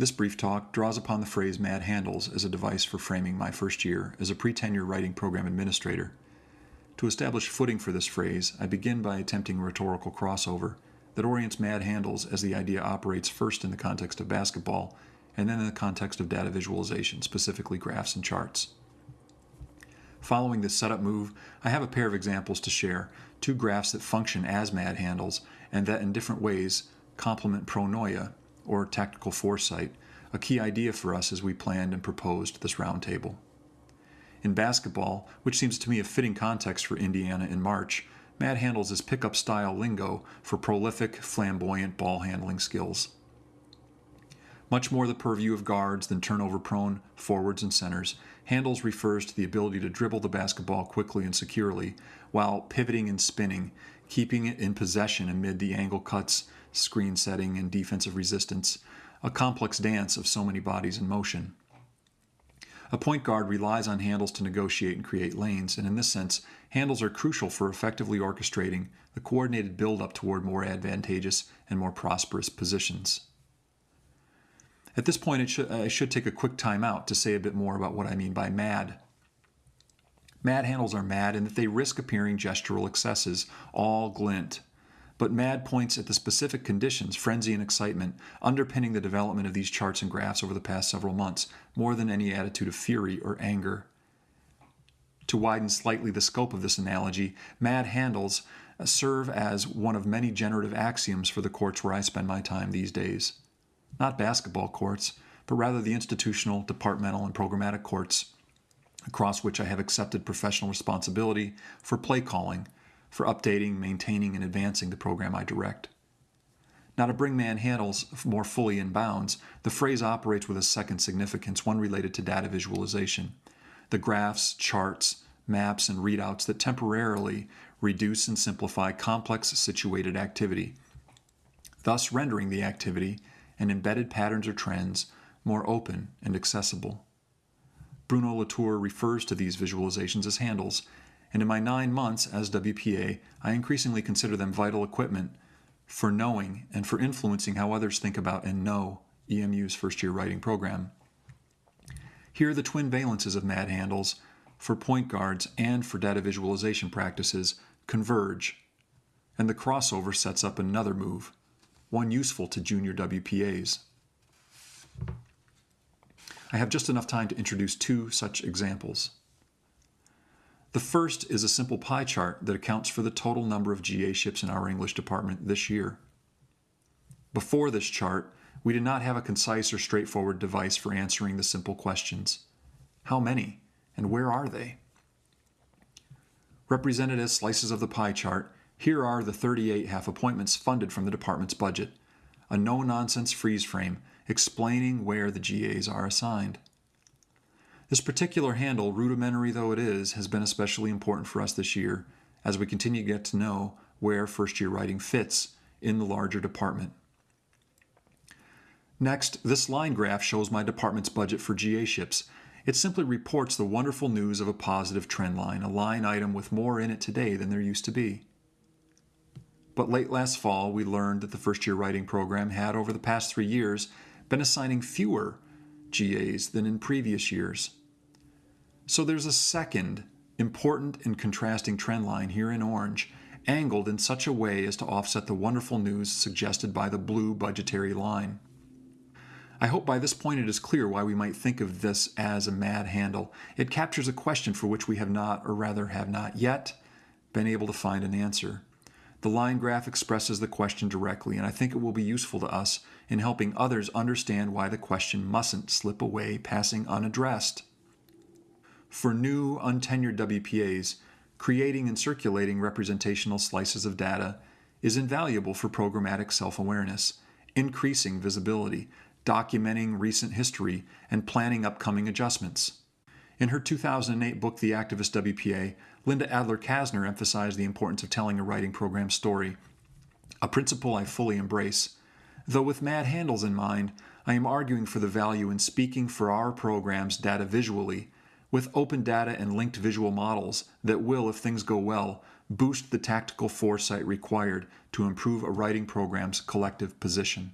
This brief talk draws upon the phrase mad handles as a device for framing my first year as a pre-tenure writing program administrator. To establish footing for this phrase, I begin by attempting a rhetorical crossover that orients mad handles as the idea operates first in the context of basketball and then in the context of data visualization, specifically graphs and charts. Following this setup move, I have a pair of examples to share, two graphs that function as mad handles and that in different ways complement pronoia, or tactical foresight, a key idea for us as we planned and proposed this roundtable. In basketball, which seems to me a fitting context for Indiana in March, mad handles his pickup style lingo for prolific, flamboyant ball handling skills. Much more the purview of guards than turnover prone forwards and centers, handles refers to the ability to dribble the basketball quickly and securely while pivoting and spinning, keeping it in possession amid the angle cuts, screen setting, and defensive resistance, a complex dance of so many bodies in motion. A point guard relies on handles to negotiate and create lanes, and in this sense, handles are crucial for effectively orchestrating the coordinated build-up toward more advantageous and more prosperous positions. At this point, should, I should take a quick time out to say a bit more about what I mean by mad. Mad handles are mad in that they risk appearing gestural excesses, all glint, but MAD points at the specific conditions, frenzy and excitement, underpinning the development of these charts and graphs over the past several months, more than any attitude of fury or anger. To widen slightly the scope of this analogy, MAD handles serve as one of many generative axioms for the courts where I spend my time these days. Not basketball courts, but rather the institutional, departmental, and programmatic courts across which I have accepted professional responsibility for play calling, for updating, maintaining, and advancing the program I direct. Now, to bring mad handles more fully in bounds, the phrase operates with a second significance, one related to data visualization. The graphs, charts, maps, and readouts that temporarily reduce and simplify complex situated activity, thus rendering the activity and embedded patterns or trends more open and accessible. Bruno Latour refers to these visualizations as handles, and in my nine months as WPA, I increasingly consider them vital equipment for knowing and for influencing how others think about and know EMU's first year writing program. Here, are the twin valences of MAD handles for point guards and for data visualization practices converge, and the crossover sets up another move, one useful to junior WPAs. I have just enough time to introduce two such examples. The first is a simple pie chart that accounts for the total number of GA ships in our English department this year. Before this chart, we did not have a concise or straightforward device for answering the simple questions. How many, and where are they? Represented as slices of the pie chart, here are the 38 half appointments funded from the department's budget, a no-nonsense freeze frame explaining where the GAs are assigned. This particular handle, rudimentary though it is, has been especially important for us this year as we continue to get to know where first year writing fits in the larger department. Next, this line graph shows my department's budget for GA ships. It simply reports the wonderful news of a positive trend line, a line item with more in it today than there used to be. But late last fall, we learned that the first year writing program had, over the past three years, been assigning fewer GAs than in previous years. So there's a second important and contrasting trend line here in orange, angled in such a way as to offset the wonderful news suggested by the blue budgetary line. I hope by this point it is clear why we might think of this as a mad handle. It captures a question for which we have not, or rather have not yet, been able to find an answer. The line graph expresses the question directly, and I think it will be useful to us in helping others understand why the question mustn't slip away passing unaddressed. For new, untenured WPAs, creating and circulating representational slices of data is invaluable for programmatic self-awareness, increasing visibility, documenting recent history, and planning upcoming adjustments. In her 2008 book, The Activist WPA, Linda Adler-Kassner emphasized the importance of telling a writing program story, a principle I fully embrace. Though with mad handles in mind, I am arguing for the value in speaking for our program's data visually with open data and linked visual models that will, if things go well, boost the tactical foresight required to improve a writing program's collective position.